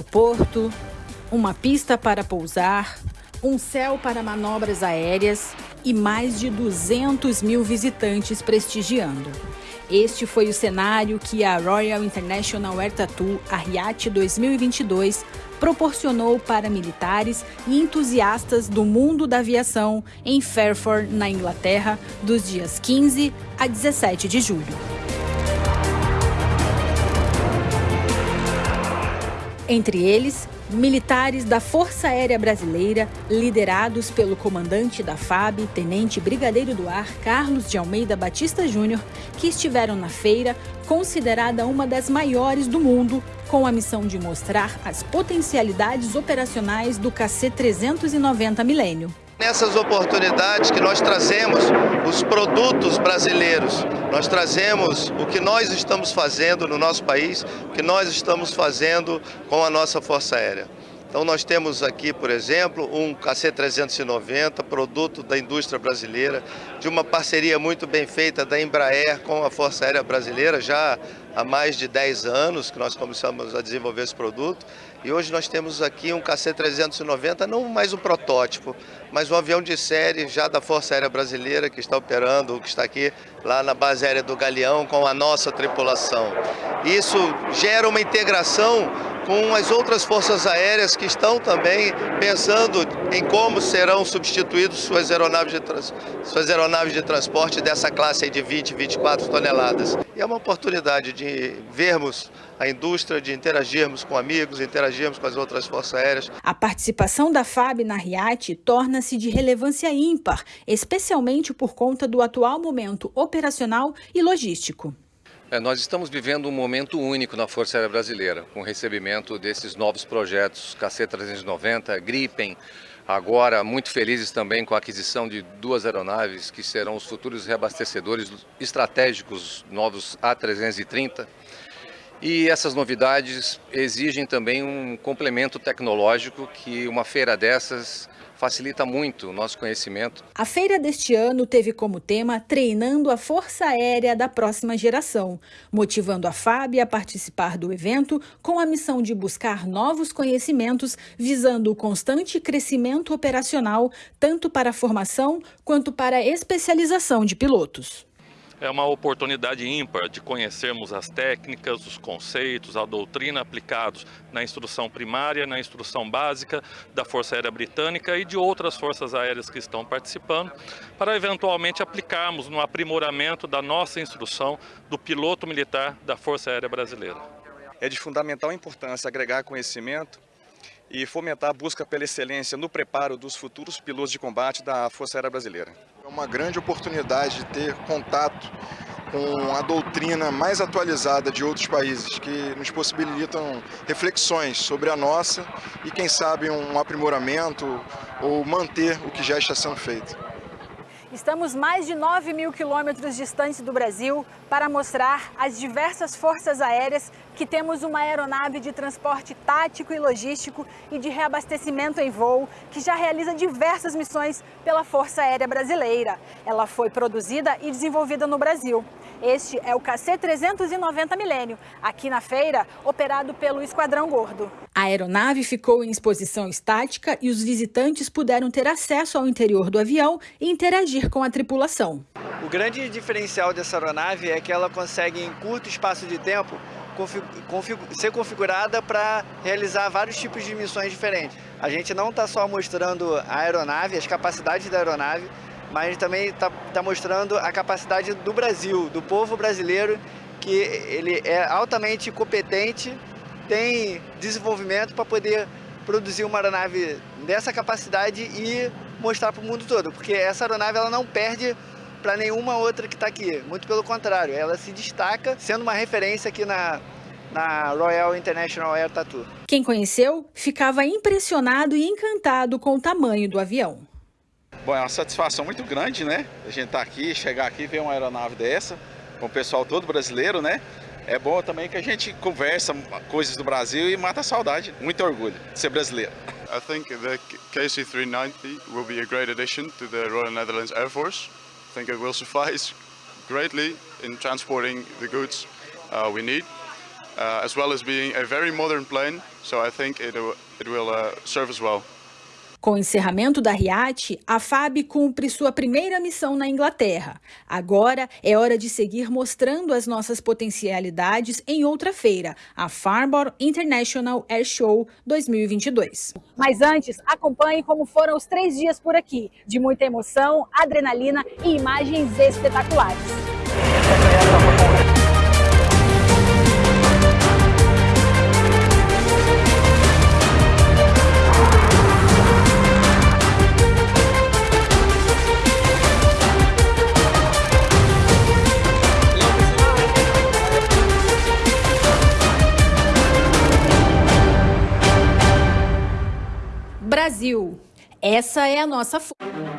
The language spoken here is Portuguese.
aeroporto, uma pista para pousar, um céu para manobras aéreas e mais de 200 mil visitantes prestigiando. Este foi o cenário que a Royal International Air Tattoo, a RIAT 2022, proporcionou para militares e entusiastas do mundo da aviação em Fairford, na Inglaterra, dos dias 15 a 17 de julho. Entre eles, militares da Força Aérea Brasileira, liderados pelo comandante da FAB, Tenente Brigadeiro do Ar Carlos de Almeida Batista Júnior, que estiveram na feira, considerada uma das maiores do mundo, com a missão de mostrar as potencialidades operacionais do KC-390 Milênio. Nessas oportunidades que nós trazemos os produtos brasileiros, nós trazemos o que nós estamos fazendo no nosso país, o que nós estamos fazendo com a nossa Força Aérea. Então nós temos aqui, por exemplo, um KC-390, produto da indústria brasileira, de uma parceria muito bem feita da Embraer com a Força Aérea Brasileira, já há mais de 10 anos que nós começamos a desenvolver esse produto. E hoje nós temos aqui um KC-390, não mais um protótipo, mas um avião de série já da Força Aérea Brasileira que está operando, que está aqui lá na base aérea do Galeão com a nossa tripulação. Isso gera uma integração com as outras forças aéreas que estão também pensando em como serão substituídos suas aeronaves de, suas aeronaves de transporte dessa classe de 20, 24 toneladas. E é uma oportunidade de vermos a indústria, de interagirmos com amigos, interagirmos com as outras forças aéreas. A participação da FAB na RIAT torna-se de relevância ímpar, especialmente por conta do atual momento operacional e logístico. É, nós estamos vivendo um momento único na Força Aérea Brasileira, com o recebimento desses novos projetos KC-390, Gripen, agora muito felizes também com a aquisição de duas aeronaves que serão os futuros reabastecedores estratégicos novos A330. E essas novidades exigem também um complemento tecnológico que uma feira dessas facilita muito o nosso conhecimento. A feira deste ano teve como tema Treinando a Força Aérea da Próxima Geração, motivando a FAB a participar do evento com a missão de buscar novos conhecimentos visando o constante crescimento operacional, tanto para a formação quanto para a especialização de pilotos é uma oportunidade ímpar de conhecermos as técnicas, os conceitos, a doutrina aplicados na instrução primária, na instrução básica da Força Aérea Britânica e de outras forças aéreas que estão participando, para eventualmente aplicarmos no aprimoramento da nossa instrução do piloto militar da Força Aérea Brasileira. É de fundamental importância agregar conhecimento e fomentar a busca pela excelência no preparo dos futuros pilotos de combate da Força Aérea Brasileira. É uma grande oportunidade de ter contato com a doutrina mais atualizada de outros países, que nos possibilitam reflexões sobre a nossa e, quem sabe, um aprimoramento ou manter o que já está sendo feito. Estamos mais de 9 mil quilômetros distantes do Brasil para mostrar às diversas forças aéreas que temos uma aeronave de transporte tático e logístico e de reabastecimento em voo que já realiza diversas missões pela Força Aérea Brasileira. Ela foi produzida e desenvolvida no Brasil. Este é o KC-390 Milênio, aqui na feira, operado pelo Esquadrão Gordo. A aeronave ficou em exposição estática e os visitantes puderam ter acesso ao interior do avião e interagir com a tripulação. O grande diferencial dessa aeronave é que ela consegue, em curto espaço de tempo, ser configurada para realizar vários tipos de missões diferentes. A gente não está só mostrando a aeronave, as capacidades da aeronave, mas também está tá mostrando a capacidade do Brasil, do povo brasileiro, que ele é altamente competente, tem desenvolvimento para poder produzir uma aeronave dessa capacidade e mostrar para o mundo todo, porque essa aeronave ela não perde para nenhuma outra que está aqui, muito pelo contrário, ela se destaca sendo uma referência aqui na, na Royal International Air Tattoo. Quem conheceu ficava impressionado e encantado com o tamanho do avião. Bom, é uma satisfação muito grande, né? A gente tá aqui, chegar aqui e ver uma aeronave dessa, com o pessoal todo brasileiro, né? É bom também que a gente conversa coisas do Brasil e mata a saudade. Muito orgulho de ser brasileiro. I think the KC-390 will be a great addition to the Royal Netherlands Air Force. Think it will suffice greatly in transporting the goods uh, we need. uh, as well as being a very modern plane. So I think it, it will uh, serve us well. Com o encerramento da RIAT, a FAB cumpre sua primeira missão na Inglaterra. Agora é hora de seguir mostrando as nossas potencialidades em outra feira, a Farnborough International Air Show 2022. Mas antes, acompanhe como foram os três dias por aqui, de muita emoção, adrenalina e imagens espetaculares. Brasil. Essa é a nossa força.